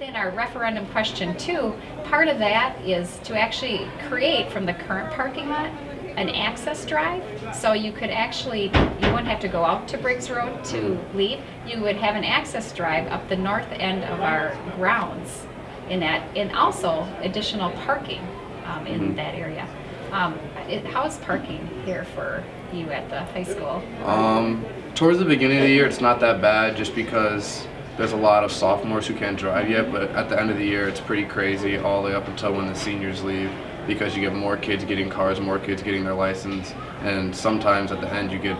in our referendum question two, part of that is to actually create from the current parking lot an access drive. So you could actually, you wouldn't have to go out to Briggs Road to leave. You would have an access drive up the north end of our grounds in that, and also additional parking um, in that area. Um, it, how is parking here for you at the high school? Um, towards the beginning of the year, it's not that bad just because there's a lot of sophomores who can't drive yet, but at the end of the year, it's pretty crazy all the way up until when the seniors leave because you get more kids getting cars, more kids getting their license, and sometimes at the end you get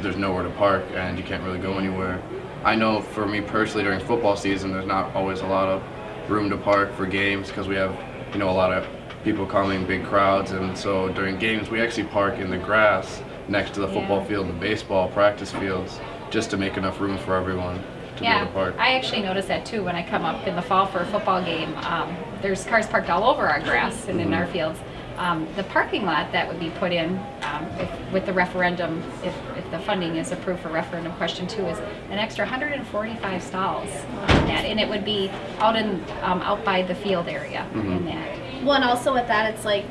there's nowhere to park and you can't really go anywhere. I know for me personally during football season, there's not always a lot of room to park for games because we have you know a lot of people coming, big crowds, and so during games we actually park in the grass next to the football Yeah. field, the baseball practice fields, just to make enough room for everyone to Yeah, able to park. I actually notice that too when I come up in the fall for a football game. Um, there's cars parked all over our grass and in our fields. Um, the parking lot that would be put in um, if, with the referendum, if, if the funding is approved for referendum question two, is an extra 145 stalls in that, and it would be out in um, out by the field area in that. Well, and also with that, it's like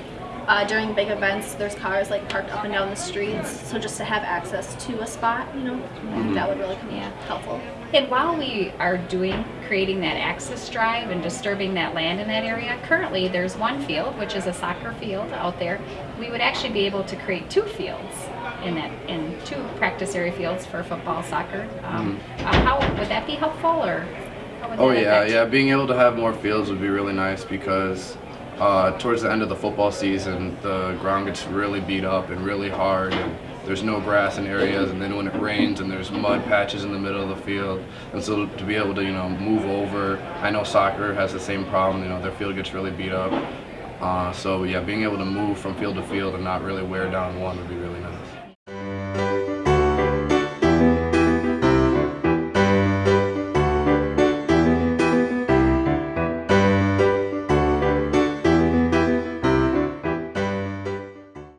uh, during big events, there's cars like parked up and down the streets. So just to have access to a spot, you know, I think that would really come Yeah. helpful. And while we are doing, creating that access drive and disturbing that land in that area, currently there's one field, which is a soccer field out there. We would actually be able to create two fields in that, in two practice area fields for football, soccer. Um, uh, how, would that be helpful or? Oh yeah, yeah. Being able to have more fields would be really nice because uh, towards the end of the football season, the ground gets really beat up and really hard, and there's no grass in areas. And then when it rains, and there's mud patches in the middle of the field, and so to be able to you know move over. I know soccer has the same problem. You know their field gets really beat up. Uh, so yeah, being able to move from field to field and not really wear down one would be really nice.